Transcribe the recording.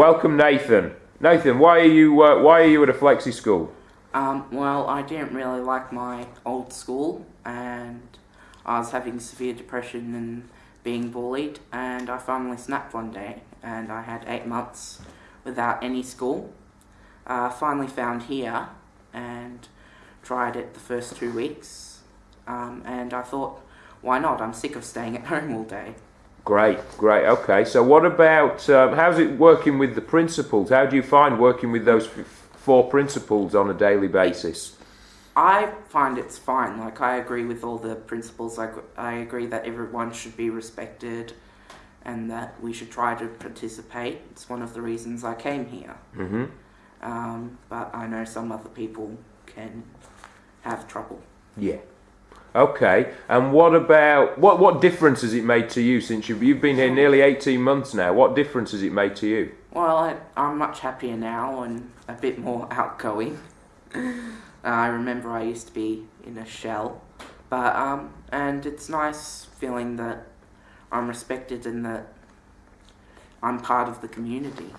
Welcome, Nathan. Nathan, why are you uh, why are you at a flexi school? Um, well, I didn't really like my old school, and I was having severe depression and being bullied, and I finally snapped one day, and I had eight months without any school. Uh, finally found here, and tried it the first two weeks, um, and I thought, why not? I'm sick of staying at home all day. Great, great. Okay, so what about um, how's it working with the principles? How do you find working with those f- four principles on a daily basis? I find it's fine. Like I agree with all the principles. I, I agree that everyone should be respected, and that we should try to participate. It's one of the reasons I came here. hmm Um, but I know some other people can have trouble. Yeah. Okay, and what about what what difference has it made to you since you've you've been here nearly eighteen months now? What difference has it made to you? Well, I, I'm much happier now and a bit more outgoing. I remember I used to be in a shell, but um, and it's nice feeling that I'm respected and that I'm part of the community.